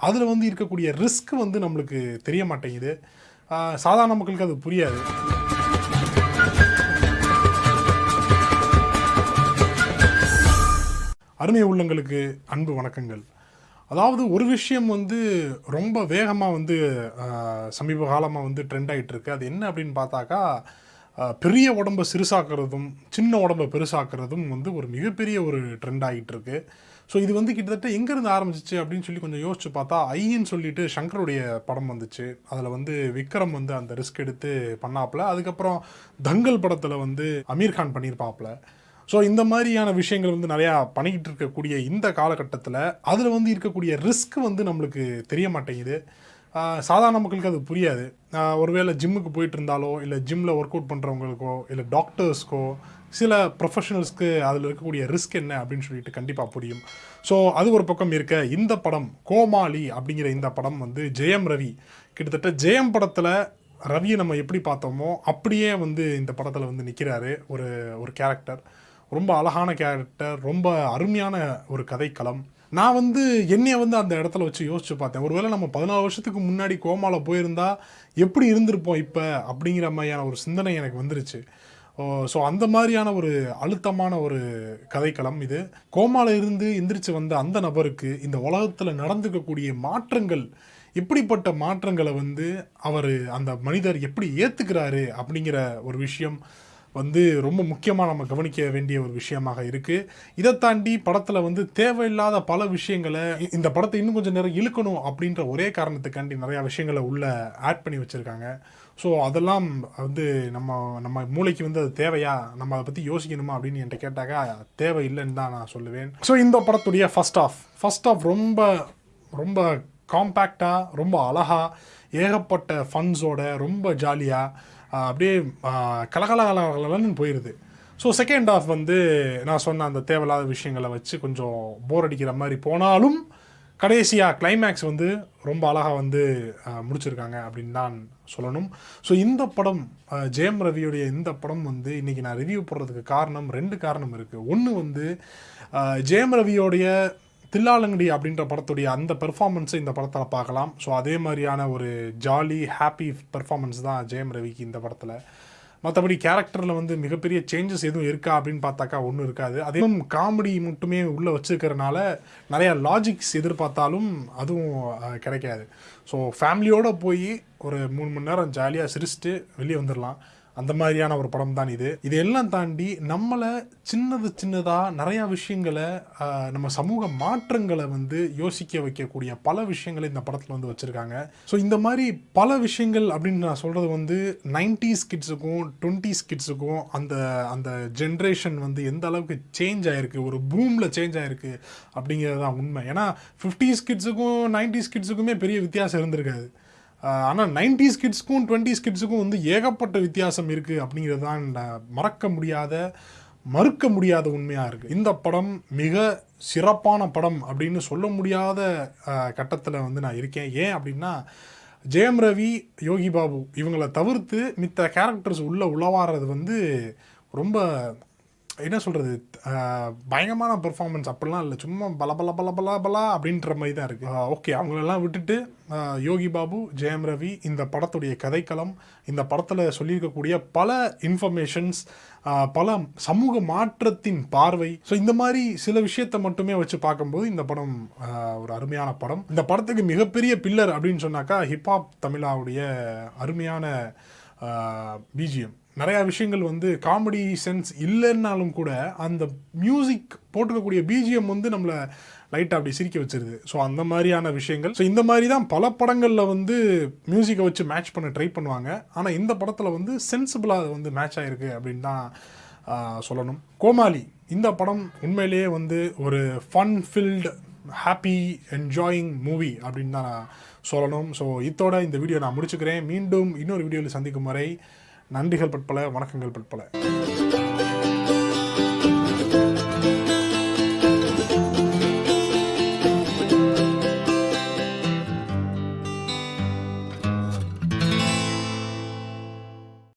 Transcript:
அதில் வந்து இருக்கக்கூடிய ரிஸ்க் வந்து நம்மளுக்கு தெரிய மாட்டேங்குது சாதாரண மக்களுக்கு அது புரியாது. அருமை உள்ளங்களுக்கு அன்பு வணக்கங்கள். அதாவது ஒரு விஷயம் வந்து ரொம்ப வேகமாக வந்து சமீப காலமாக வந்து ட்ரெண்ட் ஆகிட்டுருக்கு அது என்ன அப்படின்னு பார்த்தாக்கா பெரிய உடம்பை சிறுசாக்குறதும் சின்ன உடம்பை பெருசாக்குறதும் வந்து ஒரு மிகப்பெரிய ஒரு ட்ரெண்ட் ஆகிட்டு இருக்கு ஸோ இது வந்து கிட்டத்தட்ட எங்கேருந்து ஆரம்பிச்சிச்சு அப்படின்னு சொல்லி கொஞ்சம் யோசிச்சு பார்த்தா ஐயன்னு சொல்லிட்டு சங்கருடைய படம் வந்துச்சு. அதில் வந்து விக்ரம் வந்து அந்த ரிஸ்க் எடுத்து பண்ணாப்புல. அதுக்கப்புறம் தங்கல் படத்தில் வந்து அமீர் கான் பண்ணியிருப்பாப்புல ஸோ இந்த மாதிரியான விஷயங்கள் வந்து நிறையா பண்ணிக்கிட்டு இருக்கக்கூடிய இந்த காலகட்டத்தில் அதில் வந்து இருக்கக்கூடிய ரிஸ்க் வந்து நம்மளுக்கு தெரிய மாட்டேங்குது. சாதாரண மக்களுக்கு அது புரியாது. ஒருவேளை ஜிம்முக்கு போயிட்டு இருந்தாலோ இல்லை ஜிம்மில் ஒர்க் அவுட் பண்ணுறவங்களுக்கோ இல்லை டாக்டர்ஸ்க்கோ சில ப்ரொஃபஷனல்ஸ்க்கு அதில் இருக்கக்கூடிய ரிஸ்க் என்ன அப்படின்னு சொல்லிட்டு கண்டிப்பாக புரியும். ஸோ அது ஒரு பக்கம் இருக்க இந்த படம் கோமாளி அப்படிங்கிற இந்த படம் வந்து ஜெயம் ரவி. கிட்டத்தட்ட ஜெயம் படத்தில் ரவியை நம்ம எப்படி பார்த்தோமோ அப்படியே வந்து இந்த படத்தில் வந்து நிற்கிறாரு ஒரு ஒரு கேரக்டர் ரொம்ப அழகான கேரக்டர் ரொம்ப அருமையான ஒரு கதைக்களம். நான் வந்து என்னையை வந்து அந்த இடத்துல வச்சு யோசிச்சு பார்த்தேன். ஒருவேளை நம்ம பதினாலு வருஷத்துக்கு முன்னாடி கோமாவில் போயிருந்தா எப்படி இருந்திருப்போம் இப்போ அப்படிங்கிற மாதிரியான ஒரு சிந்தனை எனக்கு வந்துருச்சு. ஸோ அந்த மாதிரியான ஒரு அழுத்தமான ஒரு கதைக்களம் இது. கோமால இருந்து எந்திரிச்சு வந்த அந்த நபருக்கு இந்த உலகத்தில் நடந்துக்கக்கூடிய மாற்றங்கள் எப்படிப்பட்ட மாற்றங்களை வந்து அவர் அந்த மனிதர் எப்படி ஏற்றுக்கிறாரு அப்படிங்கிற ஒரு விஷயம் வந்து ரொம்ப முக்கியமாக நம்ம கவனிக்க வேண்டிய ஒரு விஷயமாக இருக்குது இதை தாண்டி படத்தில் வந்து தேவையில்லாத பல விஷயங்களை இந்த படத்தை இன்னும் கொஞ்சம் நேரம் இழுக்கணும் அப்படின்ற ஒரே காரணத்துக்காண்டி நிறையா விஷயங்களை உள்ளே ஆட் பண்ணி வச்சுருக்காங்க. ஸோ அதெல்லாம் வந்து நம்ம நம்ம மூளைக்கு வந்து அது தேவையா? நம்ம அதை பற்றி யோசிக்கணுமா அப்படின்னு என்கிட்ட கேட்டாக்கா தேவை இல்லைன்னு தான் நான் சொல்லுவேன். ஸோ இந்த படத்துடைய ஃபஸ்ட் ஆஃப் ஃபர்ஸ்ட் ஆஃப் ரொம்ப ரொம்ப காம்பேக்டாக ரொம்ப அழகாக ஏகப்பட்ட ஃபன்ஸோட ரொம்ப ஜாலியாக அப்படியே கலகலகலகலன்னு போயிடுது ஸோ செகண்ட் ஆஃப் வந்து நான் சொன்ன அந்த தேவையில்லாத விஷயங்களை வச்சு கொஞ்சம் போர் அடிக்கிற மாதிரி போனாலும் கடைசியாக கிளைமேக்ஸ் வந்து ரொம்ப அழகாக வந்து முடிச்சிருக்காங்க அப்படின்னு தான் சொல்லணும். ஸோ இந்த படம் ஜெயம் ரவியுடைய இந்த படம் வந்து இன்றைக்கி நான் ரிவ்யூ போடுறதுக்கு காரணம் ரெண்டு காரணம் இருக்குது ஒன்று வந்து ஜெயம் ரவியோடைய தில்லாலங்கடி அப்படின்ற படத்துடைய அந்த பெர்ஃபார்மன்ஸை இந்த படத்தில் பார்க்கலாம். ஸோ அதே மாதிரியான ஒரு ஜாலி ஹாப்பி பெர்ஃபார்மன்ஸ் தான் ஜெயம் ரவிக்கு இந்த படத்தில். மற்றபடி கேரக்டரில் வந்து மிகப்பெரிய சேஞ்சஸ் எதுவும் இருக்கா அப்படின்னு பார்த்தாக்கா ஒன்றும் இருக்காது. அதுவும் காமெடி மட்டுமே உள்ளே வச்சுருக்கிறனால நிறையா லாஜிக்ஸ் எதிர்பார்த்தாலும் அதுவும் கிடைக்காது. ஸோ ஃபேமிலியோடு போய் ஒரு மூணு மணி நேரம் ஜாலியாக சிரிச்சுட்டு வெளியே வந்துடலாம் அந்த மாதிரியான ஒரு படம் தான் இது. இது எல்லாம் தாண்டி நம்மளை சின்னது சின்னதாக நிறையா விஷயங்களை நம்ம சமூக மாற்றங்களை வந்து யோசிக்க வைக்கக்கூடிய பல விஷயங்களை இந்த படத்தில் வந்து வச்சுருக்காங்க. ஸோ இந்த மாதிரி பல விஷயங்கள் அப்படின்னு நான் சொல்கிறது வந்து நைன்டிஸ் கிட்ஸுக்கும் டுவெண்ட்டிஸ் கிட்ஸுக்கும் அந்த அந்த ஜென்ரேஷன் வந்து எந்த அளவுக்கு சேஞ்ச் ஆயிருக்கு ஒரு பூமில் சேஞ்ச் ஆயிருக்கு அப்படிங்கிறது தான் உண்மை. ஏன்னா ஃபிஃப்டிஸ் கிட்ஸுக்கும் நைன்டிஸ் கிட்ஸுக்குமே பெரிய வித்தியாசம் இருந்திருக்காது. ஆனால் நைன்டிஸ் கிட்ஸ்க்கும் டுவெண்ட்டிஸ் கிட்ஸுக்கும் வந்து ஏகப்பட்ட வித்தியாசம் இருக்குது அப்படிங்கிறது தான் மறக்க முடியாத மறுக்க முடியாத உண்மையாக இருக்குது இந்த படம் மிக சிறப்பான படம் அப்படின்னு சொல்ல முடியாத கட்டத்தில் வந்து நான் இருக்கேன். ஏன் அப்படின்னா ஜெயம் ரவி யோகி பாபு இவங்களை தவிர்த்து மித்த கேரக்டர்ஸ் உள்ளே உளவாறது வந்து ரொம்ப என்ன சொல்கிறது பயங்கரமான பெர்ஃபார்மன்ஸ் அப்படிலாம் இல்லை. சும்மா பல பல பல பல பலா அப்படின்ற மாதிரி தான் இருக்குது ஓகே அவங்களெல்லாம் விட்டுட்டு யோகி பாபு ஜெயம் ரவி இந்த படத்துடைய கதைக்களம் இந்த படத்தில் சொல்லியிருக்கக்கூடிய பல இன்ஃபர்மேஷன்ஸ் பல சமூக மாற்றத்தின் பார்வை. ஸோ இந்த மாதிரி சில விஷயத்தை மட்டுமே வச்சு பார்க்கும்போது இந்த படம் ஒரு அருமையான படம். இந்த படத்துக்கு மிகப்பெரிய பில்லர் அப்படின்னு சொன்னாக்கா ஹிப்ஹாப் தமிழாவுடைய அருமையான பிஜிஎம் நிறையா விஷயங்கள் வந்து காமெடி சென்ஸ் இல்லைன்னாலும் கூட அந்த மியூசிக் போட்டிருக்கக்கூடிய பிஜிஎம் வந்து நம்மளை லைட்டாக அப்படி சிரிக்க வச்சிருது. ஸோ அந்த மாதிரியான விஷயங்கள். ஸோ இந்த மாதிரி தான் பல படங்களில் வந்து மியூசிக்கை வச்சு மேட்ச் பண்ண ட்ரை பண்ணுவாங்க. ஆனால் இந்த படத்தில் வந்து சென்சிபிளாக அது வந்து மேட்ச் ஆகிருக்கு அப்படின்னு தான் சொல்லணும். கோமாளி இந்த படம் உண்மையிலேயே வந்து ஒரு fun filled happy enjoying movie அப்படின்னு தான் நான் சொல்லணும். ஸோ இதோட இந்த வீடியோ நான் முடிச்சுக்கிறேன். மீண்டும் இன்னொரு வீடியோவில் சந்திக்கும் வரை நன்றிகள் பட்பல வணக்கங்கள் பட்பல